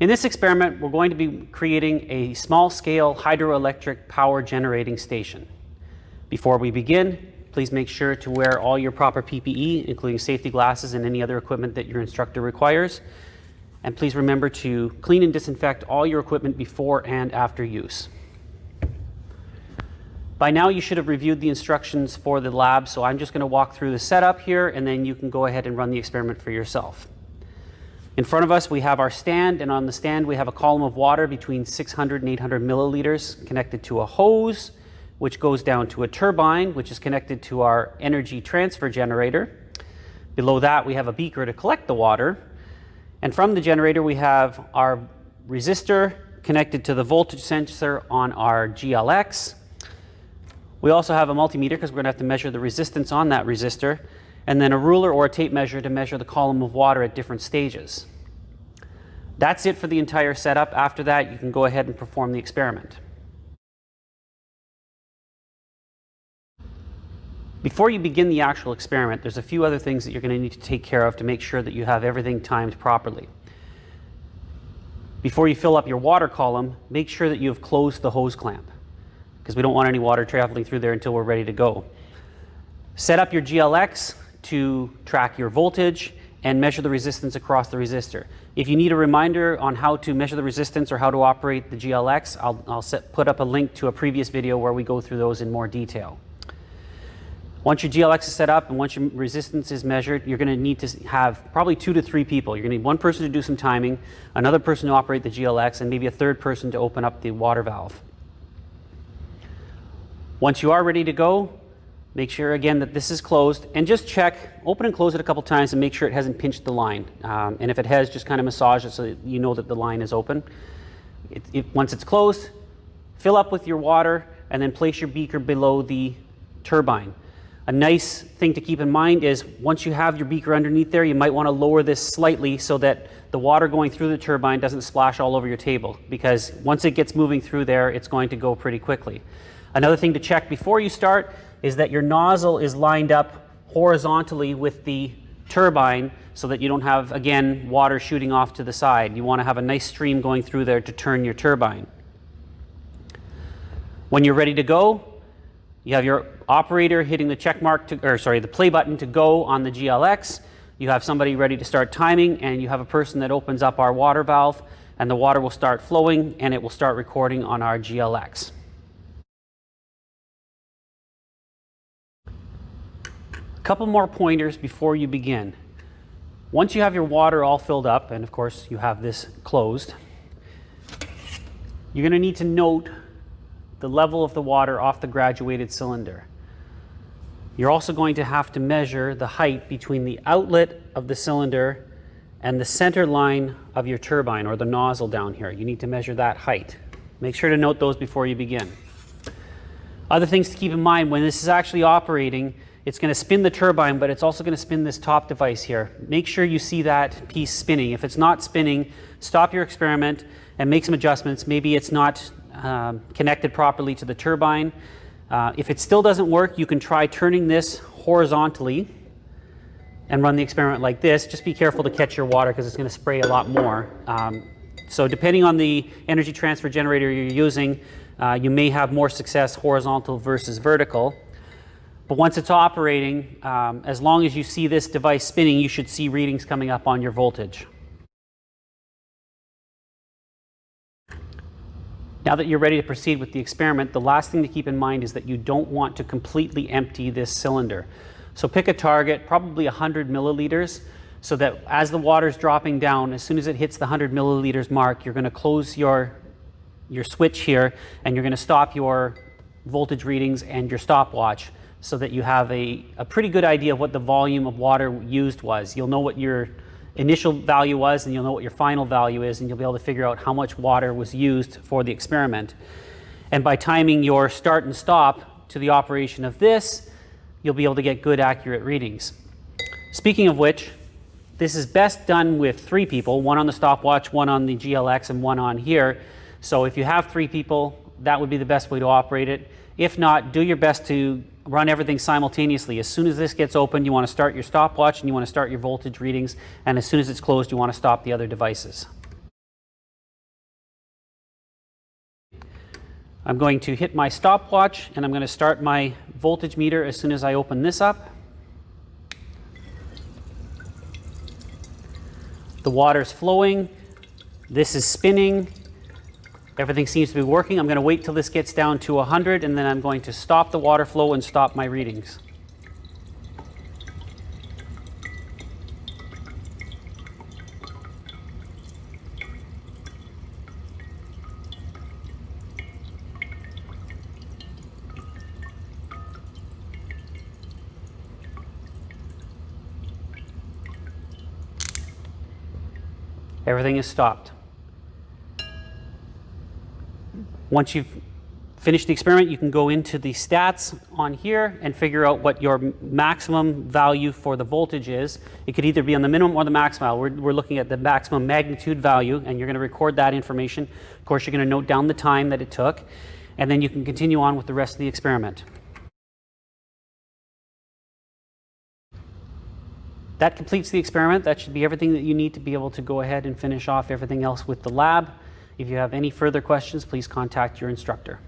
In this experiment, we're going to be creating a small-scale hydroelectric power generating station. Before we begin, please make sure to wear all your proper PPE, including safety glasses and any other equipment that your instructor requires. And please remember to clean and disinfect all your equipment before and after use. By now you should have reviewed the instructions for the lab, so I'm just going to walk through the setup here and then you can go ahead and run the experiment for yourself. In front of us, we have our stand, and on the stand, we have a column of water between 600 and 800 milliliters connected to a hose, which goes down to a turbine, which is connected to our energy transfer generator. Below that, we have a beaker to collect the water. And from the generator, we have our resistor connected to the voltage sensor on our GLX. We also have a multimeter because we're going to have to measure the resistance on that resistor and then a ruler or a tape measure to measure the column of water at different stages. That's it for the entire setup. After that, you can go ahead and perform the experiment. Before you begin the actual experiment, there's a few other things that you're going to need to take care of to make sure that you have everything timed properly. Before you fill up your water column, make sure that you have closed the hose clamp because we don't want any water traveling through there until we're ready to go. Set up your GLX to track your voltage and measure the resistance across the resistor. If you need a reminder on how to measure the resistance or how to operate the GLX, I'll, I'll set, put up a link to a previous video where we go through those in more detail. Once your GLX is set up and once your resistance is measured, you're going to need to have probably two to three people. You're going to need one person to do some timing, another person to operate the GLX, and maybe a third person to open up the water valve. Once you are ready to go, Make sure again that this is closed and just check, open and close it a couple times and make sure it hasn't pinched the line. Um, and if it has, just kind of massage it so you know that the line is open. It, it, once it's closed, fill up with your water and then place your beaker below the turbine. A nice thing to keep in mind is once you have your beaker underneath there, you might want to lower this slightly so that the water going through the turbine doesn't splash all over your table because once it gets moving through there, it's going to go pretty quickly. Another thing to check before you start is that your nozzle is lined up horizontally with the turbine so that you don't have, again, water shooting off to the side. You want to have a nice stream going through there to turn your turbine. When you're ready to go, you have your operator hitting the check mark, to, or sorry, the play button to go on the GLX. You have somebody ready to start timing, and you have a person that opens up our water valve, and the water will start flowing, and it will start recording on our GLX. Couple more pointers before you begin. Once you have your water all filled up, and of course you have this closed, you're going to need to note the level of the water off the graduated cylinder. You're also going to have to measure the height between the outlet of the cylinder and the center line of your turbine or the nozzle down here. You need to measure that height. Make sure to note those before you begin. Other things to keep in mind when this is actually operating, it's going to spin the turbine, but it's also going to spin this top device here. Make sure you see that piece spinning. If it's not spinning, stop your experiment and make some adjustments. Maybe it's not um, connected properly to the turbine. Uh, if it still doesn't work, you can try turning this horizontally and run the experiment like this. Just be careful to catch your water because it's going to spray a lot more. Um, so depending on the energy transfer generator you're using, uh, you may have more success horizontal versus vertical. But once it's operating, um, as long as you see this device spinning, you should see readings coming up on your voltage. Now that you're ready to proceed with the experiment, the last thing to keep in mind is that you don't want to completely empty this cylinder. So pick a target, probably 100 milliliters, so that as the water is dropping down, as soon as it hits the 100 milliliters mark, you're going to close your, your switch here and you're going to stop your voltage readings and your stopwatch so that you have a, a pretty good idea of what the volume of water used was. You'll know what your initial value was and you'll know what your final value is and you'll be able to figure out how much water was used for the experiment. And by timing your start and stop to the operation of this, you'll be able to get good accurate readings. Speaking of which, this is best done with three people, one on the stopwatch, one on the GLX, and one on here. So if you have three people, that would be the best way to operate it. If not, do your best to run everything simultaneously. As soon as this gets open, you want to start your stopwatch and you want to start your voltage readings. And as soon as it's closed, you want to stop the other devices. I'm going to hit my stopwatch and I'm going to start my voltage meter as soon as I open this up. The water's flowing. This is spinning. Everything seems to be working. I'm going to wait till this gets down to 100 and then I'm going to stop the water flow and stop my readings. Everything is stopped. Once you've finished the experiment, you can go into the stats on here and figure out what your maximum value for the voltage is. It could either be on the minimum or the maximum. We're, we're looking at the maximum magnitude value, and you're going to record that information. Of course, you're going to note down the time that it took, and then you can continue on with the rest of the experiment. That completes the experiment. That should be everything that you need to be able to go ahead and finish off everything else with the lab. If you have any further questions, please contact your instructor.